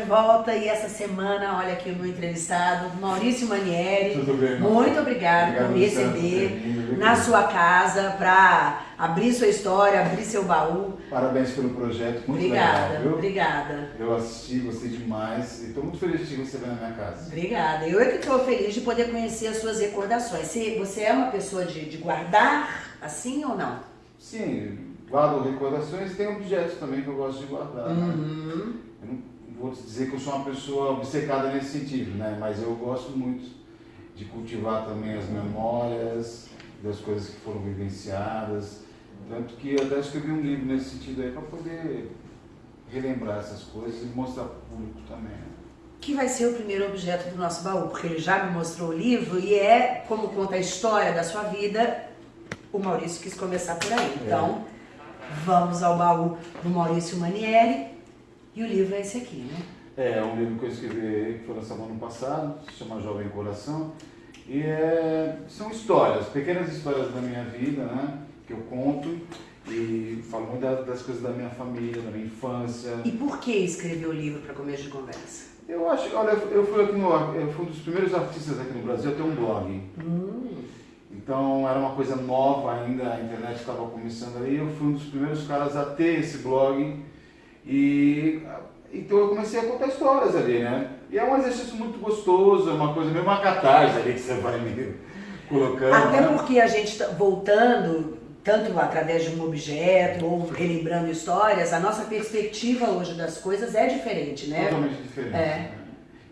de volta e essa semana, olha aqui o meu entrevistado, Maurício Manieri. Tudo bem, irmão? Muito obrigada Obrigado, por me receber na sua casa para abrir sua história, abrir seu baú. Parabéns pelo projeto, muito Obrigada, legal, viu? obrigada. Eu assisti, gostei demais e estou muito feliz de te receber na minha casa. Obrigada. Eu é que estou feliz de poder conhecer as suas recordações. Você, você é uma pessoa de, de guardar assim ou não? Sim, guardo recordações e tem objetos também que eu gosto de guardar. né? Uhum. Não vou dizer que eu sou uma pessoa obcecada nesse sentido, né? Mas eu gosto muito de cultivar também as memórias das coisas que foram vivenciadas. Tanto que eu até escrevi um livro nesse sentido aí para poder relembrar essas coisas e mostrar para o público também. né? Que vai ser o primeiro objeto do nosso baú, porque ele já me mostrou o livro e é, como conta a história da sua vida, o Maurício quis começar por aí. Então, vamos ao baú do Maurício Manieri e o livro é esse aqui, né? É, é um livro que eu escrevi que foi lançado ano passado, se chama Jovem Coração. E é, são histórias, pequenas histórias da minha vida, né? Que eu conto e falo muito da- das coisas da minha família, da minha infância. E por que escreveu o livro para começo de conversa? Eu acho, olha, eu fui aqui no, eu fui um dos primeiros artistas aqui no Brasil a ter um blog. Hum, Então era uma coisa nova ainda, a internet estava começando ali. Eu fui um dos primeiros caras a ter esse blog e então eu comecei a contar histórias ali, né? E é um exercício muito gostoso, é uma coisa meio uma catarse ali que você vai me colocando. Até né? porque a gente tá voltando, tanto através de um objeto ou relembrando histórias, a nossa perspectiva hoje das coisas é diferente, né? Totalmente diferente. É. né?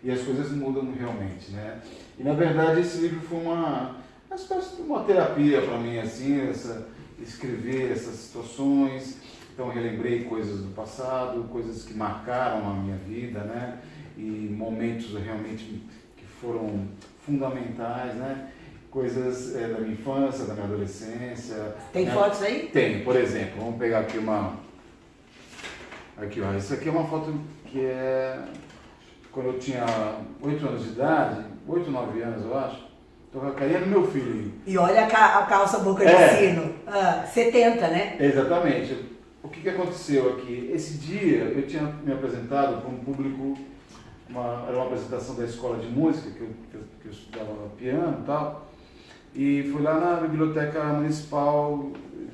E as coisas mudam realmente, né? E na verdade esse livro foi uma, uma espécie de uma terapia para mim, assim, essa, escrever essas situações. Então relembrei coisas do passado, coisas que marcaram a minha vida, né? E momentos realmente que foram fundamentais, né? Coisas eh, da minha infância, da minha adolescência. Tem né? fotos aí? Tem, por exemplo, vamos pegar aqui uma. Aqui, ó. Isso aqui é uma foto que é. Quando eu tinha 8 anos de idade, 8, 9 anos eu acho, tô com a carinha do meu filho. E olha a calça boca de É. sino. Ah, 70, né? Exatamente. O que, que aconteceu aqui? Esse dia eu tinha me apresentado para um público, uma, era uma apresentação da escola de música, que eu, que eu, que eu estudava piano e tal, e fui lá na Biblioteca Municipal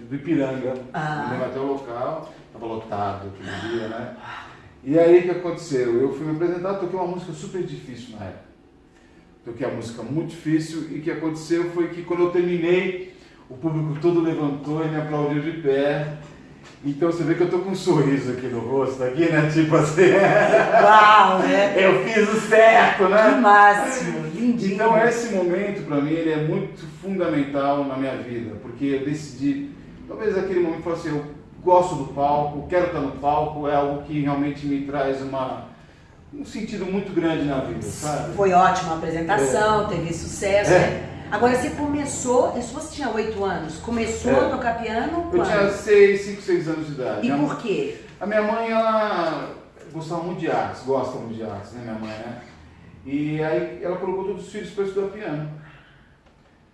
do Ipiranga, Ah. lembro até o local, estava lotado aquele dia, né? E aí o que aconteceu? Eu fui me apresentar, toquei uma música super difícil na época. Toquei a música muito difícil e o que aconteceu foi que quando eu terminei, o público todo levantou e me aplaudiu de pé. Então você vê que eu tô com um sorriso aqui no rosto, aqui, né? Tipo assim, Uau, né? eu fiz o certo, Que né? máximo, lindinho. Então esse momento para mim ele é muito fundamental na minha vida, porque eu decidi, talvez aquele momento fosse eu gosto do palco, quero estar no palco, é algo que realmente me traz uma um sentido muito grande na vida, sabe? Foi ótima a apresentação, teve sucesso, É. né? Agora você começou, isso você tinha 8 anos, começou É. a tocar piano Eu quando? tinha 6, 5, 6 anos de idade. E Minha- por quê? A minha mãe, ela gostava muito de artes, gosta muito de artes, né, minha mãe, né? E aí ela colocou todos os filhos para estudar piano.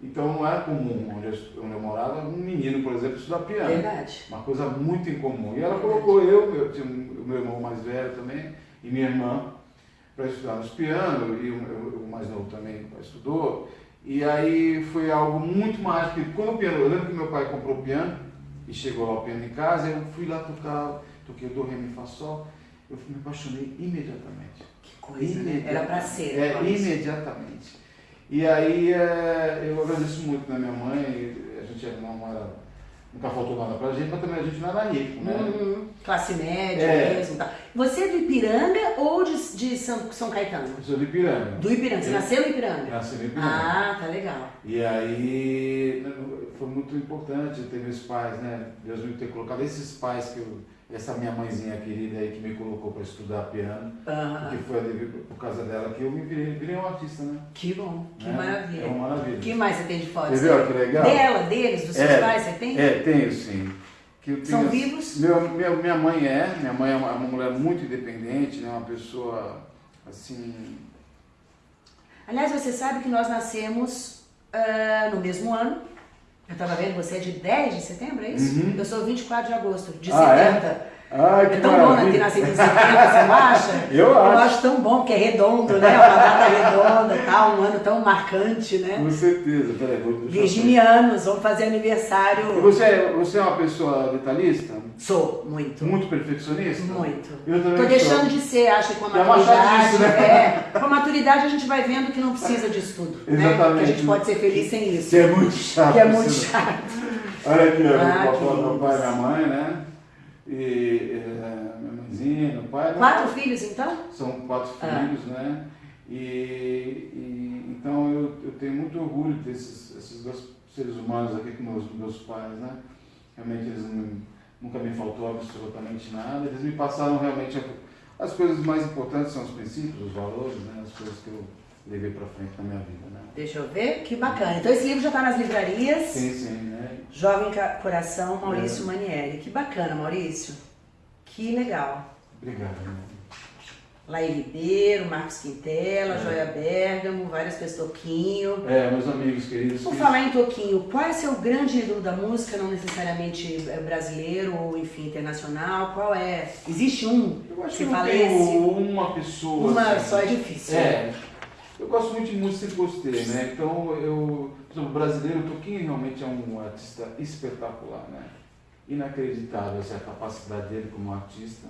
Então não era comum, onde eu, onde eu morava, um menino, por exemplo, estudar piano. Verdade. Uma coisa muito incomum. E ela colocou eu, eu tinha o meu irmão mais velho também, e minha irmã, para estudar nos piano, e o- o mais novo também estudou. E aí foi algo muito mágico. Quando o piano, eu lembro que meu pai comprou o piano, e chegou lá o piano em casa, eu fui lá tocar, toquei o do, ré, mi, fá, sol, eu me apaixonei imediatamente. Que coisa, né? Era pra ser. É, imediatamente. E aí é, eu agradeço muito na minha mãe, a gente era, nunca faltou nada pra gente, mas também a gente não era rico, né? Uhum. Classe média É. mesmo. Tá. Você é do Ipiranga ou de, de São, São Caetano? Eu sou de Ipiranga. Do Ipiranga. Você Eu nasceu no Ipiranga? Nasci no Ipiranga. Ah, tá legal. E aí foi muito importante ter meus pais, né? Deus me ter colocado esses pais que eu, essa minha mãezinha querida aí que me colocou para estudar piano, Ah, porque foi por causa dela que eu me virei, virei um artista, né? que bom, que Né? maravilha. É uma maravilha. O que mais você tem de fotos? Você viu que legal? Dela, deles, dos seus É, pais, você tem? É, tenho sim. Que eu São tenho- vivos? Meu, meu- minha mãe é, minha mãe é uma, uma mulher muito independente, né? uma pessoa assim Aliás, você sabe que nós nascemos uh, no mesmo ano. Eu estava vendo, você é de 10 de setembro, é isso? Uhum. Eu sou 24 de agosto, de ah, 70. É? Ai, é tão bom né, ter nascido em setembro, você não acha? Eu acho. Eu acho tão bom, porque é redondo, né? Uma data redonda tal, um ano tão marcante, né? Com certeza, peraí, vou Virginianos, vamos fazer aniversário. Você, é, você é uma pessoa detalhista? Sou, muito. Muito perfeccionista? Muito. Eu também Tô deixando de ser, acho que com a é maturidade. Disso, né? é, com a maturidade a gente vai vendo que não precisa disso tudo. Exatamente. Né? Que a gente pode ser feliz sem isso. Que é muito chato. Que é muito chato. Olha aqui, ah, o meu pai e minha mãe, né? e é, minha mãezinha, meu pai. Quatro né? filhos então? São quatro ah. filhos, né? E, e, então eu, eu tenho muito orgulho desses esses dois seres humanos aqui com meus, meus pais, né? Realmente eles não, nunca me faltou absolutamente nada. Eles me passaram realmente as coisas mais importantes são os princípios, os valores, né? As coisas que eu levei para frente na minha vida, né? Deixa eu ver, que bacana. Então esse livro já está nas livrarias. Sim, sim, né? Jovem Coração, Maurício é. Manieri. Que bacana, Maurício. Que legal. Obrigado. Laí Ribeiro, Marcos Quintela, é. Joia Bergamo, várias pessoas, Toquinho. É, meus amigos queridos. Por falar em Toquinho, qual é seu grande ídolo da música, não necessariamente brasileiro ou, enfim, internacional? Qual é? Existe um? Eu acho que, que uma pessoa. Uma assim, só é difícil. É. Eu gosto muito de música e gostei, né? Então, eu, por exemplo, brasileiro, o Toquinho realmente é um artista espetacular, né? Inacreditável essa capacidade dele como artista.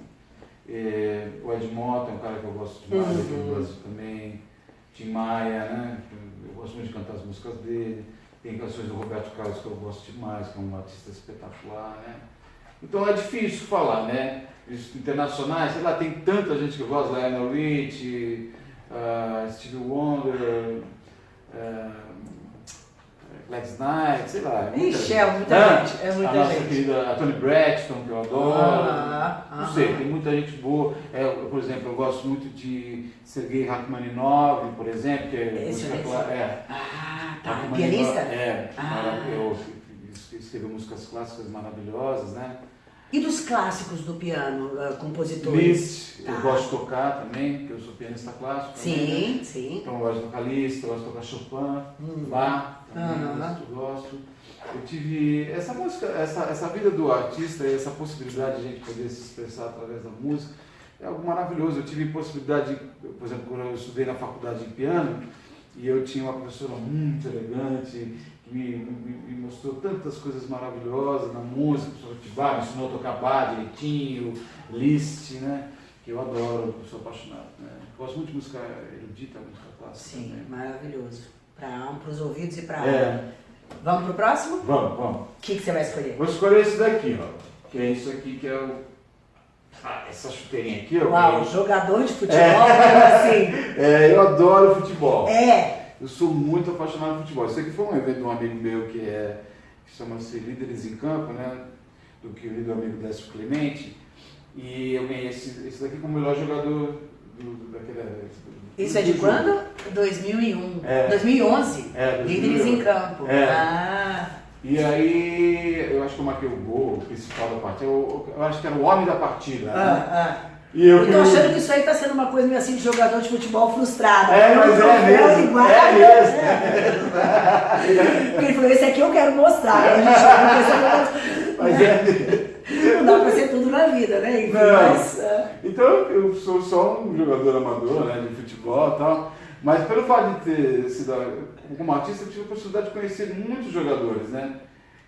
É, o Ed Mota é um cara que eu gosto demais uhum. aqui no Brasil também. Tim Maia, né? Eu gosto muito de cantar as músicas dele. Tem canções do Roberto Carlos que eu gosto demais, que é um artista espetacular, né? Então é difícil falar, né? Os internacionais, sei lá, tem tanta gente que eu gosto, Lionel Rich, uh, Stevie Wonder, uh, Gladys Knight, sei lá. É Ixi, é muita ah, gente. É muita a nossa querida a Tony Braxton, que eu adoro. Ah, ah, não sei, tem muita gente boa. É, eu, por exemplo, eu gosto muito de Sergei Rachmaninoff, por exemplo, que é Esse música. É. Ah, tá. Pianista? É. Ah. Eu escreveu músicas clássicas maravilhosas, né? E dos clássicos do piano, uh, compositores? Liszt, tá. eu gosto de tocar também, porque eu sou pianista clássico. Sim, também, né? sim. Então eu gosto de tocar Liszt, eu gosto de tocar Chopin, hum. Bach, também uhum. gosto, gosto. Eu tive essa música, essa, essa vida do artista e essa possibilidade de a gente poder se expressar através da música é algo maravilhoso. Eu tive possibilidade, por exemplo, quando eu estudei na faculdade de piano, e eu tinha uma professora muito elegante, me, me, me, mostrou tantas coisas maravilhosas na música, o professor me ensinou a tocar bar direitinho, list, né? Que eu adoro, sou apaixonado. Né? Gosto muito de música erudita, música clássica. Sim, também. maravilhoso. Para os ouvidos e para a é. Vamos pro próximo? Vamos, vamos. O que, que você vai escolher? Vou escolher esse daqui, ó. Que é isso aqui que é o. Ah, essa chuteirinha aqui, ó. Uau, jogador de futebol, é. assim. É, eu adoro futebol. É. Eu sou muito apaixonado por futebol. Isso aqui foi um evento de um amigo meu que é que chama-se Líderes em Campo, né? Do que o amigo Décio Clemente. E eu ganhei esse, esse daqui como melhor jogador do, daquele. Isso é de quando? 2001. É. 2011? É, 2011. Líderes em Campo. É. Ah. E aí, eu acho que eu marquei o gol o principal da partida. Eu, eu, acho que era o homem da partida. Ah, né? ah. E eu, eu tô achando que isso aí tá sendo uma coisa meio assim de jogador de futebol frustrado. É, mas é mesmo. Igual, é mesmo. É. Ele falou, esse aqui eu quero mostrar. A gente mas é Não dá pra ser tudo na vida, né? Enfim, mas, é. Então eu sou só um jogador amador, né, de futebol e tal. Mas pelo fato de ter sido como artista, eu tive a possibilidade de conhecer muitos jogadores, né?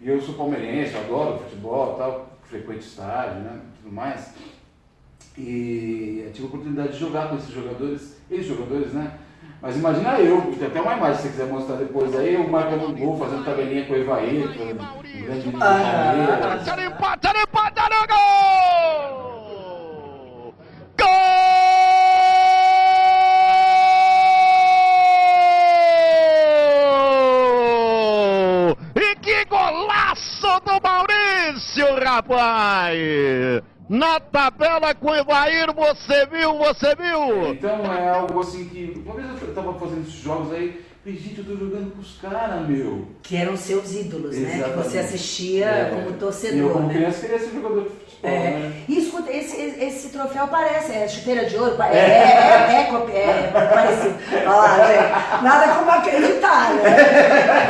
E eu sou palmeirense, adoro futebol e tal, frequento estádio, né? Tudo mais. E tive a oportunidade de jogar com esses jogadores, ex-jogadores, né? Mas imagina eu, tem até uma imagem se você quiser mostrar depois aí, eu marcando um gol, fazendo tabelinha com o Evaí, é um grande menino ah, empate, gol! Gol! E que golaço do Maurício, rapaz! na tabela com o Evair, você viu, você viu? Então é algo assim que. Uma vez eu tava fazendo esses jogos aí, falei, gente, eu tô jogando com os caras, meu. Que eram seus ídolos, né? Que Exatamente. você assistia É. como E eu, torcedor, como né? criança, queria ser jogador de futebol, É. né? E escuta, esse, esse troféu parece, é chuteira de ouro, pa- é, é, é, co- é parecido. Olha lá, gente, nada como acreditar, né?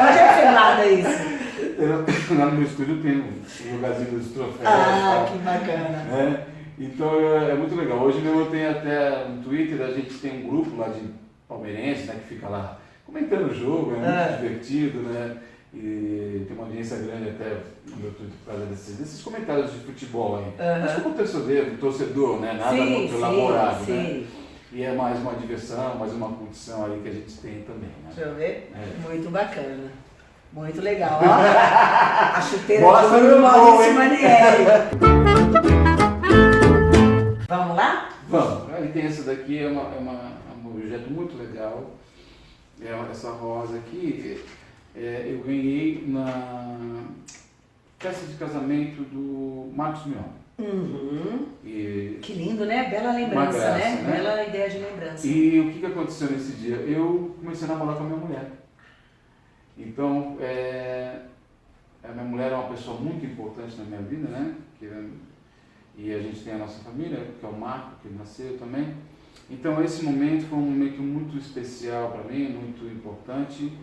Onde é que foi nada isso? Eu- lá no meu estúdio tem um lugarzinho dos troféus. Ah, que bacana. né? Então é, é muito legal. Hoje mesmo eu tenho até no Twitter, a gente tem um grupo lá de palmeirenses, né, que fica lá comentando o jogo, é muito Ah. divertido, né? E tem uma audiência grande até no meu Twitter por causa desses, desses comentários de futebol aí. Aham. Mas como torcedor, torcedor, né? Nada sim, muito sim, elaborado, né? sim. E é mais uma diversão, mais uma curtição aí que a gente tem também, né? Deixa eu ver. É. Muito bacana. Muito legal. Ó, a chuteira Mostra de ouro Maurício? Manieri. Vamos lá? Vamos, aí tem essa daqui, é, uma, é, uma, é um objeto muito legal. É essa rosa aqui, é, eu ganhei na festa de casamento do Marcos Mion. Uhum. E, Que lindo, né? Bela lembrança, graça, né? né? Bela ideia de lembrança. e o que aconteceu nesse dia? Eu comecei a namorar com a minha mulher. Então, é, a minha mulher é uma pessoa muito importante na minha vida, né? É- e a gente tem a nossa família, que é o Marco, que nasceu também. Então, esse momento foi um momento muito especial para mim, muito importante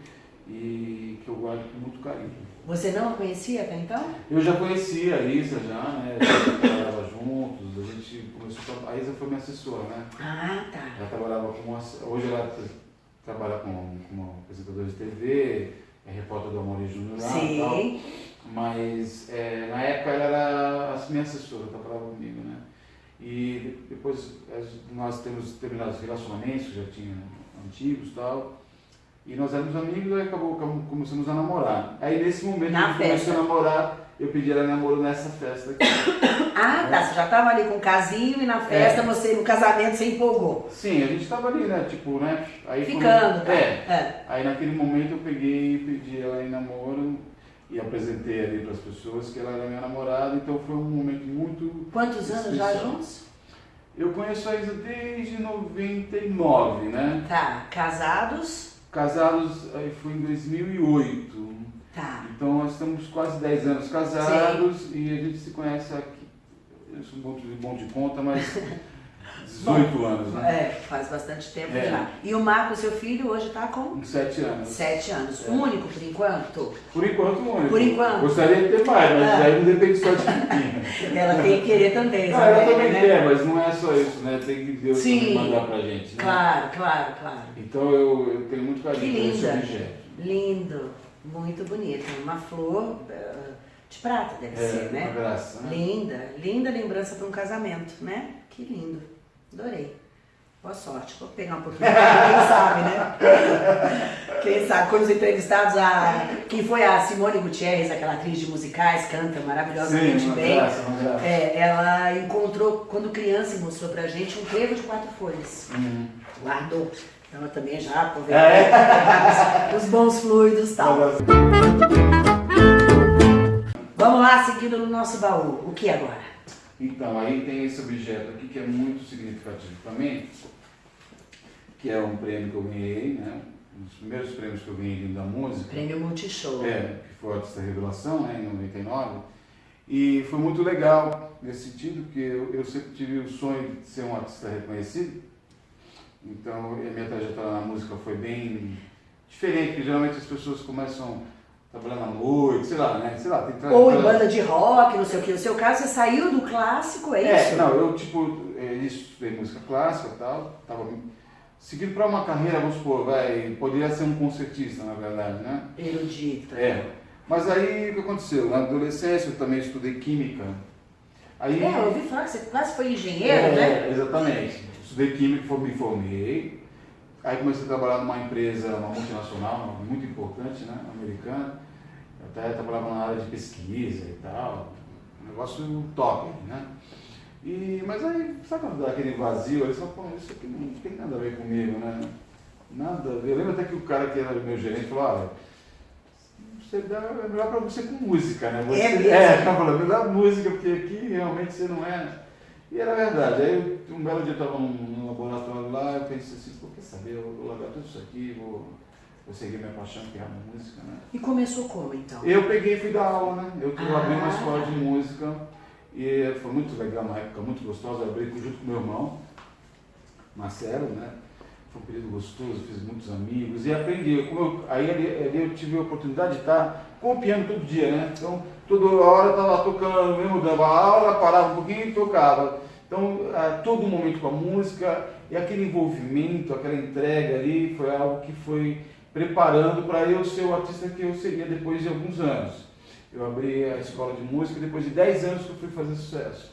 e que eu guardo com muito carinho. Você não a conhecia até então? Eu já conhecia a Isa, já, né? A gente trabalhava juntos, a gente começou a... A Isa foi minha assessora, né? Ah, tá. Ela trabalhava como. Hoje ela tra- trabalha como, como apresentadora de TV, é repórter do Amor Júnior lá e tal. Sim. Mas é, na época ela era a minha assessora, trabalhava comigo, né? E de- depois nós temos determinados relacionamentos, que já tinha antigos e tal. E nós éramos amigos e acabou, começamos a namorar. Aí nesse momento Na a gente festa. começou a namorar, eu pedi ela em namoro nessa festa aqui. Ah, tá. Você já tava ali com o casinho e na festa, É. você, no casamento, você empolgou. Sim, a gente tava ali, né? Tipo, né? Aí quando- Ficando, tá? É. É. Aí naquele momento eu peguei e pedi ela em namoro e apresentei ali para as pessoas que ela era minha namorada, então foi um momento muito. Quantos anos já Especial. juntos? Eu conheço a Isa desde 99, né? Tá. Casados? Casados aí foi em 2008. Tá. Então nós estamos quase 10 anos casados e a gente se conhece aqui. Eu sou bom de, bom de conta, mas 18 anos, né? É, faz bastante tempo É. já. E o Marco, seu filho, hoje tá com Com 7 anos. sete anos. É. Único por enquanto? Por enquanto, único. Por enquanto. Gostaria de ter mais, mas É. aí não depende só de mim. Ela tem que querer também, Ah, ela também né? quer, mas não é só isso, né? Tem que Deus Sim. mandar pra gente, né? Claro, claro, claro. Então eu, eu tenho muito carinho por esse objeto. Lindo. Muito bonito. Uma flor eh, de prata, deve É, ser, né? graça, né? Linda, linda lembrança para um casamento, né? Que lindo. Adorei. Boa sorte. Vou pegar um pouquinho, quem sabe, né? Quem sabe, quando os entrevistados, a, quem foi a Simone Gutierrez, aquela atriz de musicais, canta maravilhosamente Sim, bem. graça, graça. É, ela encontrou, quando criança, e mostrou pra gente um trevo de quatro folhas. Uhum. Guardou. Então eu também já aproveitei É. os bons fluidos e tal. Vamos lá, seguindo no nosso baú. O que agora? Então, aí tem esse objeto aqui que é muito significativo para mim, que é um prêmio que eu ganhei, né? Um dos primeiros prêmios que eu ganhei da música. Prêmio Multishow. É, que foi a Artista Revelação, né, em 99. E foi muito legal nesse sentido, porque eu, eu sempre tive o sonho de ser um artista reconhecido. Então, a minha trajetória na música foi bem diferente, porque geralmente as pessoas começam trabalhando à noite, sei lá, né? Sei lá, tem Ou em trajetória- banda de rock, não sei o que. No seu caso, você saiu do clássico, é É, isso? não, eu tipo, é, estudei música clássica e tal, tava seguindo para uma carreira, vamos supor, vai, poderia ser um concertista, na verdade, né? Erudito. É. Mas aí o que aconteceu? Na adolescência eu também estudei química. Aí, É, eu ouvi falar que você quase foi engenheiro, É, né? Exatamente. Estudei química, me formei. Aí comecei a trabalhar numa empresa, uma multinacional, muito importante, né? Americana. Eu até trabalhava na área de pesquisa e tal. Um negócio top, né? E, mas aí, sabe quando dá aquele vazio? Ele só falou, isso aqui não tem nada a ver comigo, né? Nada a ver. Eu lembro até que o cara que era meu gerente falou, olha, você dá, é melhor pra você com música, né? Você, É mesmo? É, o cara falou, me dá música, porque aqui realmente você não é. E era verdade. Aí um belo dia eu estava num, num, laboratório lá, eu pensei assim, pô, quer saber, eu vou largar tudo isso aqui, vou, vou seguir minha paixão, que é a música, né? E começou como então? Eu peguei e fui dar aula, né? Eu, eu Ah. abri uma escola de música e foi muito legal, uma época muito gostosa, eu abri junto com meu irmão, Marcelo, né? Foi um período gostoso, fiz muitos amigos e aprendi. Eu, aí ali, ali eu tive a oportunidade de estar com o piano todo dia, né? Então, toda hora estava tocando, mesmo dava aula, parava um pouquinho e tocava. Então, a, todo momento com a música e aquele envolvimento, aquela entrega ali, foi algo que foi preparando para eu ser o artista que eu seria depois de alguns anos. Eu abri a escola de música depois de 10 anos que eu fui fazer sucesso.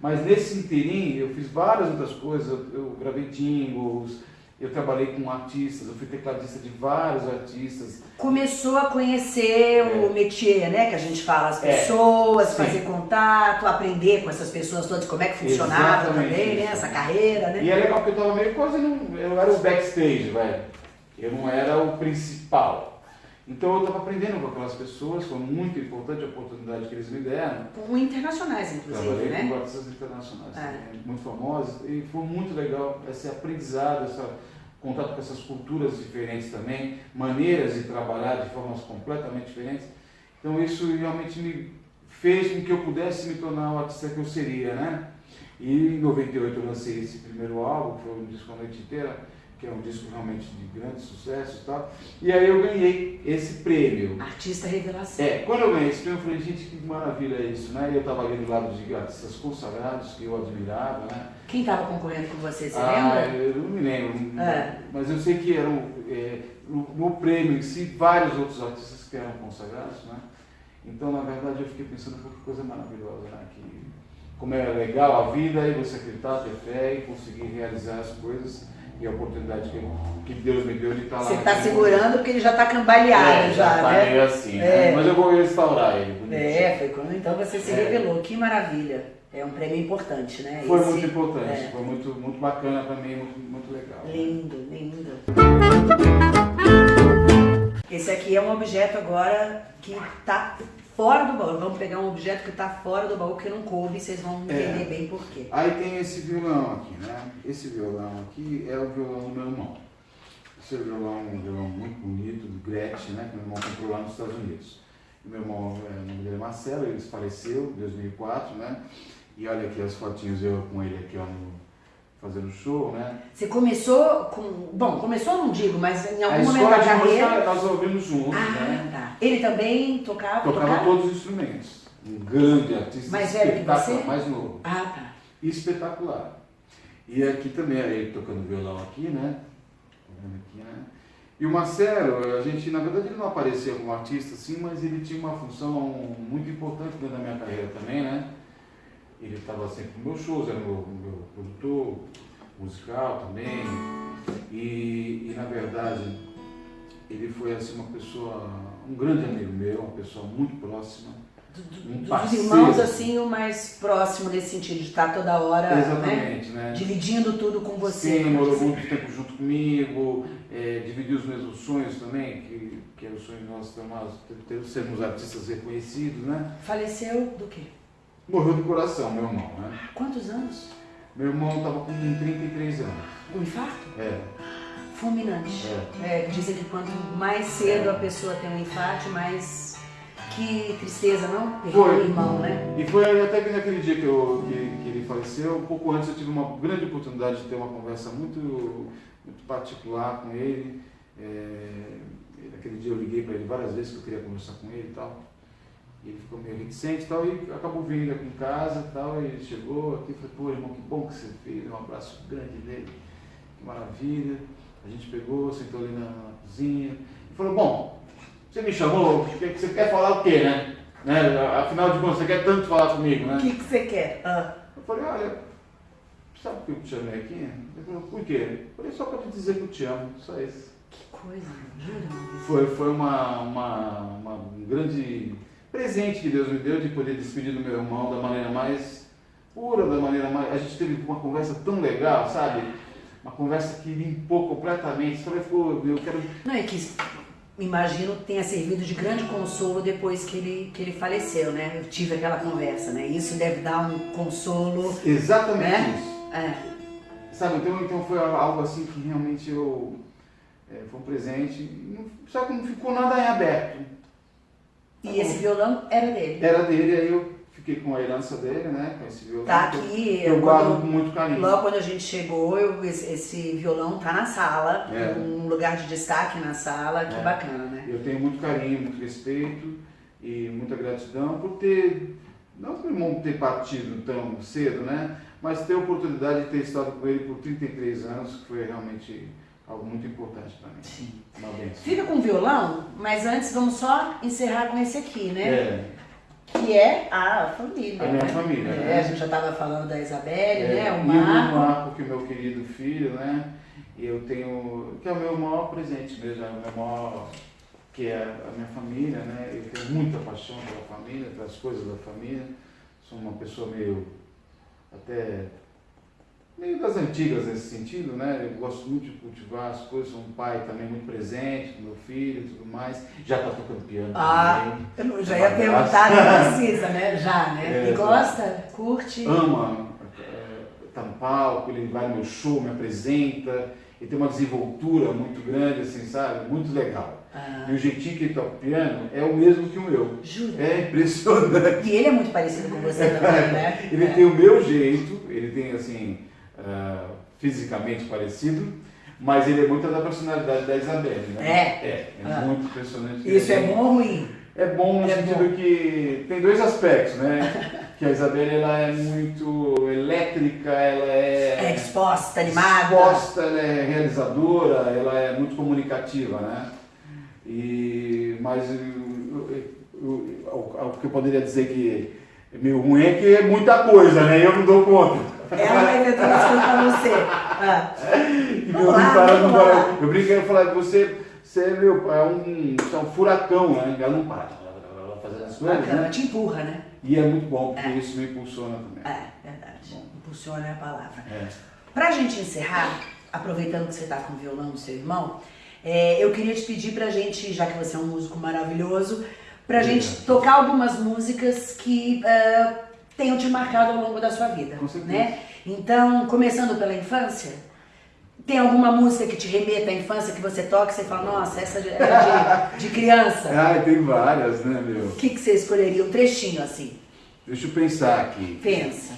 Mas nesse interim eu fiz várias outras coisas, eu gravei jingles, eu trabalhei com artistas, eu fui tecladista de vários artistas. Começou a conhecer o métier, né? Que a gente fala, as É, pessoas, sim. fazer contato, aprender com essas pessoas todas, como é que funcionava Exatamente também, né? isso. Essa carreira, né? E é legal porque eu meio quase eu era o backstage, velho. Eu não era o principal. Então eu estava aprendendo com aquelas pessoas, foi muito importante a oportunidade que eles me deram. Com internacionais, inclusive, Trabalhei né? com artistas internacionais, também, muito famosos, e foi muito legal esse aprendizado, esse contato com essas culturas diferentes também, maneiras de trabalhar de formas completamente diferentes. Então isso realmente me fez com que eu pudesse me tornar o artista que eu seria, né? E em 98 eu lancei esse primeiro álbum, que foi um disco a noite inteira, que é um disco realmente de grande sucesso e tal. E aí eu ganhei esse prêmio. Artista revelação. É, quando eu ganhei esse prêmio, eu falei, gente, que maravilha é isso, né? E eu estava ali do lado de artistas consagrados que eu admirava, né? Quem estava concorrendo com você, você ah, lembra? eu não me lembro, É. mas eu sei que eram, é, no, prêmio em si, vários outros artistas que eram consagrados, né? Então, na verdade, eu fiquei pensando, que coisa maravilhosa, né? Que, como é legal a vida e você acreditar, ter fé e conseguir realizar as coisas e a oportunidade que, que Deus me deu de estar lá. Você está segurando porque ele já está cambaleado é, já, tá né? assim, É. né? Mas eu vou restaurar ele. bonitinho. É, foi quando então você se É. revelou. Que maravilha. É um prêmio importante, né? Foi Esse- muito importante, é. foi muito, muito bacana mim, muito, muito legal. Lindo, lindo. Esse aqui é um objeto agora que tá fora do baú. Vamos pegar um objeto que tá fora do baú que não coube, vocês vão É. entender bem por quê. Aí tem esse violão aqui, né? Esse violão aqui é o violão do meu irmão. Esse violão é um violão muito bonito, do Gretchen, né? Que meu irmão comprou lá nos Estados Unidos. O meu irmão, é, o nome dele é Marcelo, ele faleceu em 2004, né? E olha aqui as fotinhos eu com ele aqui, ó, no, fazendo show, né? Você começou com. Bom, começou não digo, mas em algum momento da música carreira. nós ouvimos juntos, né? Ah, tá. Ele também tocava? Tocava todos os instrumentos. Um grande artista, Mais velho que espetacular, você? mais novo. Ah, tá. espetacular. E aqui também, ele tocando violão aqui, né? Aqui, né? E o Marcelo, a gente, na verdade, ele não aparecia como artista, assim, mas ele tinha uma função muito importante dentro da minha carreira também, né? Ele estava sempre nos meus shows, era meu, meu produtor musical também. E, e, na verdade, ele foi, assim, uma pessoa, um grande amigo meu, uma pessoa muito próxima. Do- Um dos irmãos, assim, o mais próximo nesse sentido, de estar toda hora, né? Né? Dividindo tudo com você. Sim, vamos morou muito tempo junto comigo, é, dividiu os mesmos sonhos também, que, que era o sonho nosso de nós sermos artistas reconhecidos, né? Faleceu do quê? Morreu do coração, meu irmão, né? Quantos anos? Meu irmão estava com 33 anos. Um infarto? É, Fulminante. é. É, dizem que quanto mais cedo a pessoa tem um infarto, mais. Que tristeza, não? Perder Foi. um irmão, né? E foi até que naquele dia que, eu, que, que ele faleceu, um pouco antes eu tive uma grande oportunidade de ter uma conversa muito, muito particular com ele. É, naquele dia eu liguei para ele várias vezes que eu queria conversar com ele e tal. E ele ficou meio reticente e tal, e acabou vindo aqui em casa e tal, e ele chegou aqui e falei, pô irmão, que bom que você fez, um abraço grande dele, que maravilha. A gente pegou, sentou ali na, na cozinha e falou, bom, você me chamou, você você quer falar o quê, né? né? Afinal de contas, você quer tanto falar comigo, né? O que, que você quer? Ah, Eu falei, olha, sabe por que eu te chamei aqui? Ele falou, por quê? Eu falei, só para te dizer que eu te amo, só isso. que coisa, jura? Foi, foi uma, uma, uma- um grande presente que Deus me deu de poder despedir do meu irmão da maneira mais pura, da maneira mais. A gente teve uma conversa tão legal, sabe? Uma conversa que limpou completamente. Só pô, eu quero. Não, é que imagino tenha servido de grande consolo depois que ele, que ele faleceu, né? Eu tive aquela conversa, né? Isso deve dar um consolo. Exatamente Né? isso. É. Sabe, então, então foi algo assim que realmente eu. é, foi um presente. Não- Só que não ficou nada em aberto. E esse violão era dele. Era dele, aí eu fiquei com a herança dele, né? Com esse violão. Tá aqui, Eu eu guardo com muito carinho. Logo quando a gente chegou, eu- esse, esse violão tá na sala, É. um lugar de destaque na sala, que É. bacana, né? Eu tenho muito carinho, muito respeito e muita gratidão por ter, não por não ter partido tão cedo, né? Mas ter a oportunidade de ter estado com ele por 33 anos, que foi realmente algo muito importante para mim. Sim. Uma benção. Fica com o violão, mas antes vamos só encerrar com esse aqui, né? É, Que é a família. A minha né? família, É, né? a gente já estava falando da Isabelle, é, né? e O o Marco. Marco, que é o meu querido filho, né? E eu tenho, que é o meu maior presente mesmo, é o meu maior, que é a minha família, né? Eu tenho muita paixão pela família, pelas coisas da família. Sou uma pessoa meio, até, meio das antigas nesse sentido, né? Eu gosto muito de cultivar as coisas, sou um pai também muito presente com meu filho e tudo mais. Já tá tocando piano Ah, também. Eu já ia perguntar, não precisa, né? Já, né? É, e gosta? Curte? ama estar no palco, ele vai no meu show, me apresenta, ele tem uma desenvoltura muito grande, assim, sabe? Muito legal. Ah, E o jeitinho que ele toca o piano é o mesmo que o meu. jura? É impressionante. E ele é muito parecido com você também, né? Ele É. tem o meu jeito, ele tem, assim, ah, fisicamente parecido, mas ele é muito da personalidade da Isabelle, né? É? É, é Ah. muito impressionante. Isso é bom ou ruim? É bom no É sentido que tem dois aspectos, né? que a Isabelle ela é muito elétrica, ela É é disposta, animada? exposta, ela é realizadora, ela é muito comunicativa, né? E, mas o, que eu poderia dizer que é meio ruim é que é muita coisa, né? Eu não dou conta. Ela vai ter todas as coisas pra você. Ah, E Vamos meu lá, para, não para. Eu brinquei e falei, você, você é, meu, é, um, é um furacão, né? Ela não para fazendo as coisas, bacana, né? te empurra, né? E é muito bom, porque isso me impulsiona também. É, verdade. Impulsiona é a palavra. É. Pra gente encerrar, aproveitando que você tá com o violão do seu irmão, é, eu queria te pedir pra gente, já que você é um músico maravilhoso, pra gente Obrigado. tocar algumas músicas que ah, tenham te marcado ao longo da sua vida, Com certeza. né? Então, começando pela infância, tem alguma música que te remeta à infância que você toca e você fala, nossa, essa era de, de criança? Ah, tem várias, né, meu? O que, que você escolheria? Um trechinho assim. Deixa eu pensar aqui. Pensa.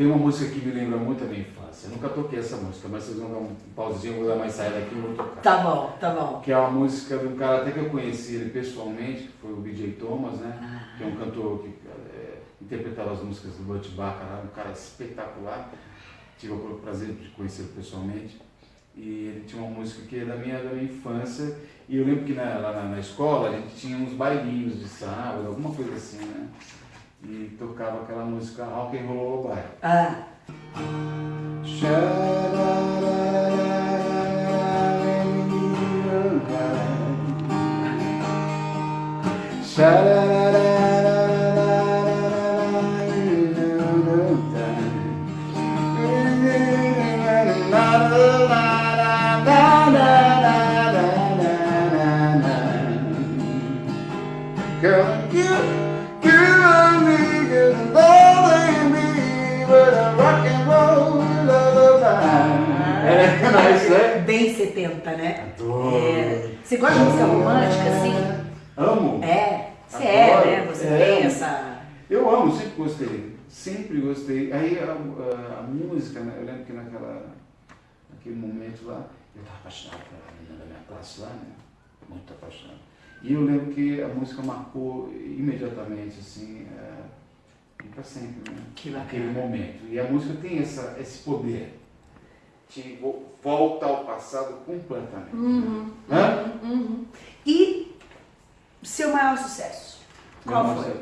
Tem uma música que me lembra muito a minha infância. Eu nunca toquei essa música, mas vocês vão dar um pauzinho, eu vou dar mais saída aqui e vou tocar. Tá bom, tá bom. Que é uma música de um cara até que eu conheci ele pessoalmente, que foi o BJ Thomas, né? Que é um cantor que é, interpretava as músicas do Butch Bacharach, um cara espetacular. Tive o prazer de conhecê-lo pessoalmente. E ele tinha uma música que é da minha, da minha infância. E eu lembro que na, lá na, na escola a gente tinha uns bailinhos de sábado, alguma coisa assim, né? E tocava aquela música Rock and Roll Lullaby. Ah, nice, né? bem 70, né? Adoro. É. Você gosta de música romântica, assim? Amo. É, você é, né? Você É. tem essa. Eu amo, sempre gostei. Sempre gostei. Aí a, a- a música, né? eu lembro que naquela, naquele momento lá, eu estava apaixonado pela menina da minha classe lá, né? Muito apaixonado. E eu lembro que a música marcou imediatamente, assim, é, e para sempre, né? Que bacana. momento. E a música tem essa, esse poder. Te vo- volta ao passado completamente. Uhum, Hã? uhum, uhum. E seu maior sucesso? Qual foi?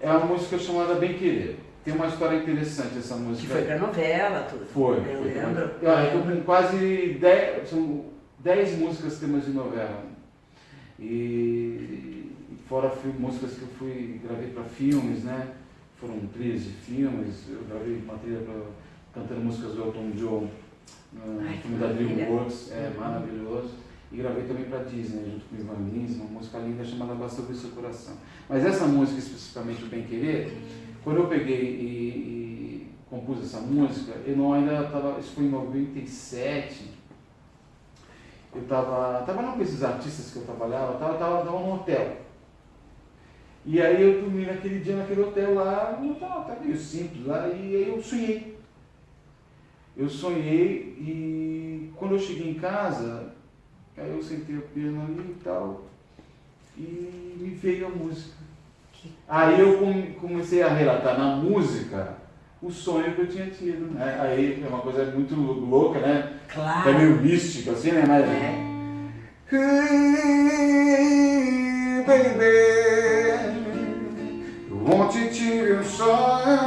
É uma música chamada Bem Querer. Tem uma história interessante essa Que música. foi pra novela, tudo. Foi. Eu foi lembro. Ah, eu tô com quase 10, são 10 músicas temas de novela. E fora músicas que eu fui, gravei para filmes, né? Foram trilhas de filmes, eu gravei uma trilha pra, cantando músicas do Elton John no Ai, filme da. DreamWorks, é maravilhoso. e gravei também para Disney, junto com o Ivan Lins, uma música linda chamada Basta Ouvir Seu Coração. Mas essa música, especificamente o Bem Querer, quando eu peguei e, e compus essa música, eu não ainda estava, isso foi em 97, eu estava tava num desses artistas que eu trabalhava, estava tava, tava num hotel. E aí eu dormi naquele dia naquele hotel lá, estava tá meio simples lá, e aí eu sonhei. Eu sonhei e quando eu cheguei em casa, aí eu sentei o piano ali e tal, e me veio a música. Aí eu comecei a relatar na música o sonho que eu tinha tido. Né? Aí é uma coisa muito louca, né? Claro. É meio místico assim, né? Mas... É. Hey, baby, ontem tive um sonho,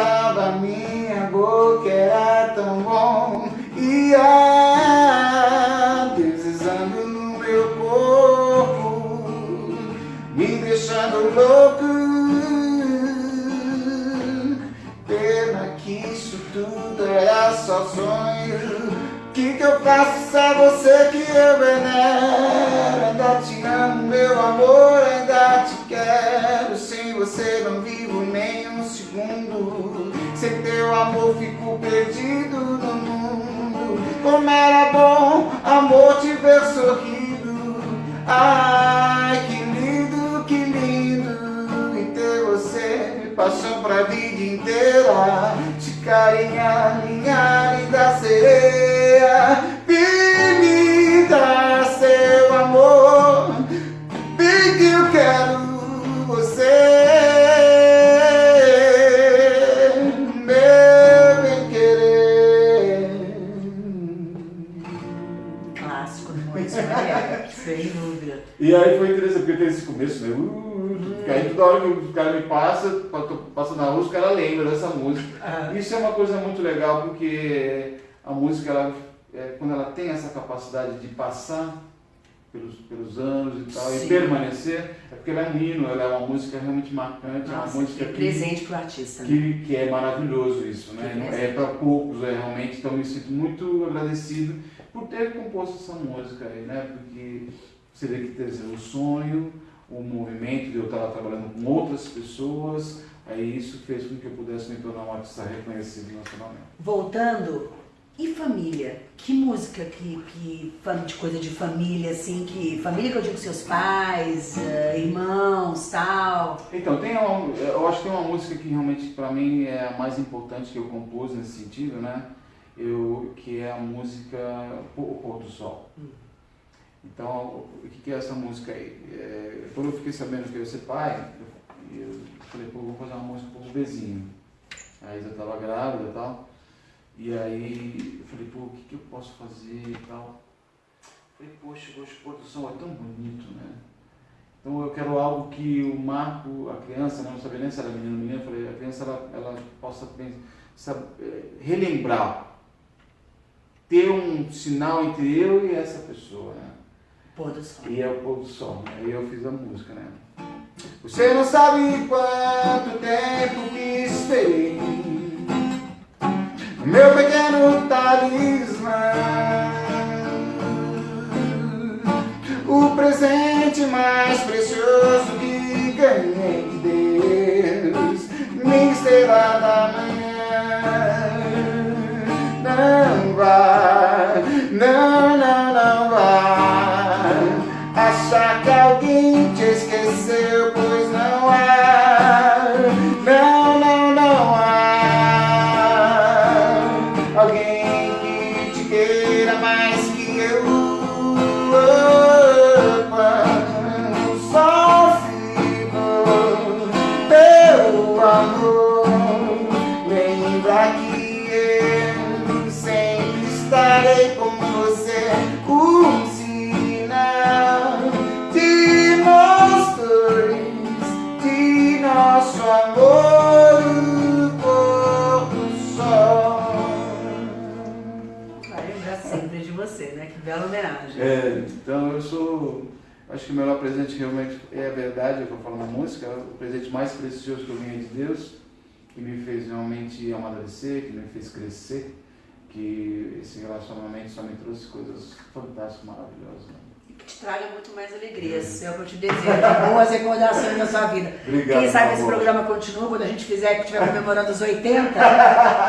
beijava minha boca, era tão bom, e deslizando no meu corpo, me deixando louco. Pena que isso tudo era só sonho. Que que eu faço se é você que eu venero? Ainda te amo, meu amor, ainda te quero. Sem você não vivo segundo. Sem teu amor fico perdido no mundo. Como era bom, amor, te ver sorrindo. Ai, que lindo, que lindo em ter você. Paixão pra vida inteira. Te carinhar, minha linda sereia. Começo, né? Uh, aí toda hora que o cara me passa, passa na rua, os caras lembram dessa música. Ah. Isso é uma coisa muito legal, porque a música, ela, é, quando ela tem essa capacidade de passar pelos, pelos anos e tal, Sim. e permanecer, é porque ela é um hino, ela é uma música realmente marcante, é uma Nossa, música que presente pro artista. né? que, que é maravilhoso isso, né? Que. É para poucos, é, realmente, então me sinto muito agradecido por ter composto essa música aí, né? Porque você vê que dizer, o sonho, o movimento de eu estar trabalhando com outras pessoas, aí isso fez com que eu pudesse me tornar um artista reconhecido nacionalmente. Voltando, e família? Que música que, que de coisa de família, assim, que. Família que eu digo seus pais, eh, irmãos, tal. Então, tem uma, eu acho que tem uma música que realmente para mim é a mais importante que eu compus nesse sentido, né? Eu, que é a música O Pôr do Sol. Então, o que é essa música aí? É, quando eu fiquei sabendo que eu ia ser pai, eu, eu falei, pô, vou fazer uma música pro bebezinho. Aí eu estava grávida e tal. E aí eu falei, pô, o que, que eu posso fazer e tal. Falei, poxa, o pôr do sol é tão bonito, né? Então eu quero algo que o Marco, a criança, né, não sabia nem se era menino ou menina, eu falei, a criança ela, ela possa pensar, eh, relembrar, ter um sinal entre eu e essa pessoa, né? Pôr do sol. E é o pôr do sol, né? Aí eu fiz a música, né? Você não sabe quanto tempo que esperei Meu pequeno talismã O presente mais precioso que ganhei de Deus Minha estrela da manhã Não vai, não, não, Acho que o melhor presente realmente é a verdade, é o que eu falo na música, é o presente mais precioso que eu ganhei de Deus. que me fez realmente amadurecer, que me fez crescer, que esse relacionamento só me trouxe coisas fantásticas, maravilhosas. Né? Te traga muito mais alegrias. É o que eu te desejo. Boas recordações na sua vida. Obrigado, Quem sabe esse amor. programa continua quando a gente fizer, que estiver comemorando os 80.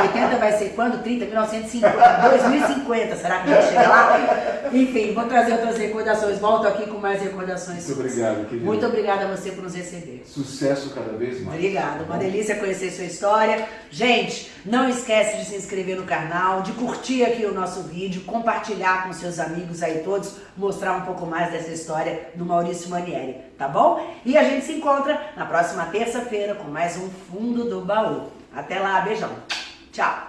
80 vai ser quando? 30, 1950, 2050. Será que a gente chega lá? Enfim, vou trazer outras recordações. Volto aqui com mais recordações. Muito obrigado, querido. Muito obrigada a você por nos receber. Sucesso cada vez mais. Obrigada, uma delícia conhecer sua história. Gente, não esquece de se inscrever no canal, de curtir aqui o nosso vídeo, compartilhar com seus amigos aí todos, mostrar um pouco mais dessa história do Maurício Manieri, tá bom? E a gente se encontra na próxima terça-feira com mais um Fundo do Baú. Até lá, beijão. Tchau.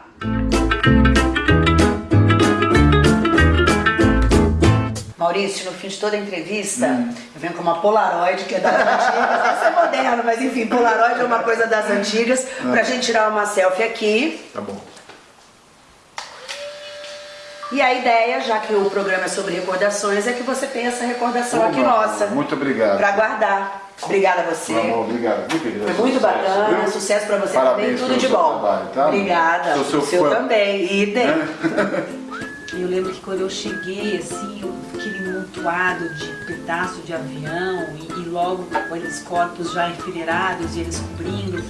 Maurício, no fim de toda a entrevista, eu venho com uma Polaroid, que é das antigas. Essa é moderna, mas enfim, Polaroid é uma coisa das antigas, pra gente tirar uma selfie aqui. Tá bom. E a ideia, já que o programa é sobre recordações, é que você tenha essa recordação aqui Oba, nossa. Muito obrigado. Pra guardar. Obrigada a você. Meu amor, obrigado. Foi muito Sucesso, bacana, viu? sucesso pra você Parabéns também, tudo de bom. trabalho, tá? Obrigada. Sou seu seu fã. também, idem. Eu lembro que quando eu cheguei, assim, eu- aquele montoado de pedaço de avião e, e logo com aqueles corpos já enfileirados e eles cobrindo.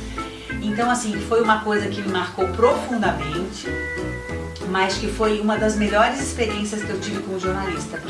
Então, assim, foi uma coisa que me marcou profundamente, mas que foi uma das melhores experiências que eu tive como jornalista.